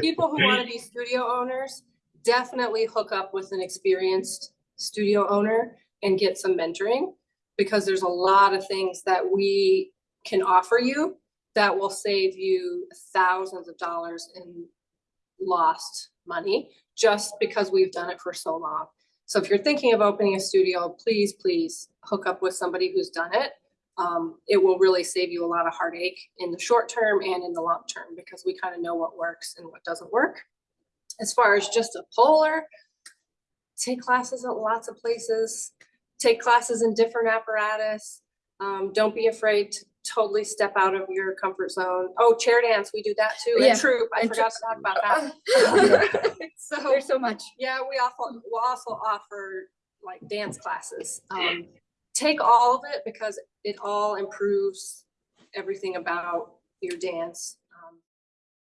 people who want to be studio owners, definitely hook up with an experienced studio owner and get some mentoring. Because there's a lot of things that we can offer you that will save you thousands of dollars in lost money, just because we've done it for so long. So if you're thinking of opening a studio, please, please hook up with somebody who's done it. Um, it will really save you a lot of heartache in the short term and in the long term, because we kind of know what works and what doesn't work. As far as just a poler, take classes at lots of places, take classes in different apparatus. Um, don't be afraid to totally step out of your comfort zone. Oh, chair dance, we do that too, Yeah, and troupe, I and forgot to talk about that. So, There's so much. yeah, we also, we'll also offer like dance classes. Um, take all of it because it all improves everything about your dance.